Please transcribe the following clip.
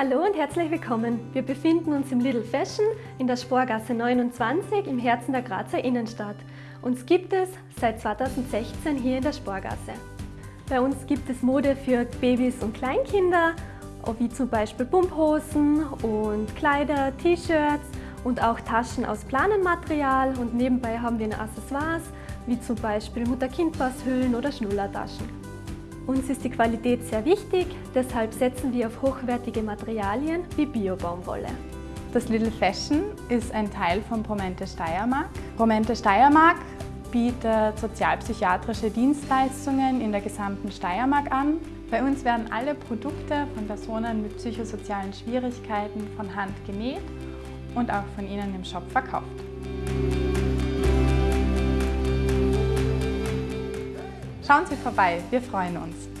Hallo und herzlich willkommen. Wir befinden uns im Little Fashion in der Sporgasse 29 im Herzen der Grazer Innenstadt. Uns gibt es seit 2016 hier in der Sporgasse. Bei uns gibt es Mode für Babys und Kleinkinder, wie zum Beispiel Pumphosen und Kleider, T-Shirts und auch Taschen aus Planenmaterial und nebenbei haben wir Accessoires wie zum Beispiel Mutter-Kind-Passhüllen oder Schnullertaschen. Uns ist die Qualität sehr wichtig, deshalb setzen wir auf hochwertige Materialien wie Bio-Baumwolle. Das Little Fashion ist ein Teil von Promente Steiermark. Promente Steiermark bietet sozialpsychiatrische Dienstleistungen in der gesamten Steiermark an. Bei uns werden alle Produkte von Personen mit psychosozialen Schwierigkeiten von Hand genäht und auch von ihnen im Shop verkauft. Schauen Sie vorbei, wir freuen uns.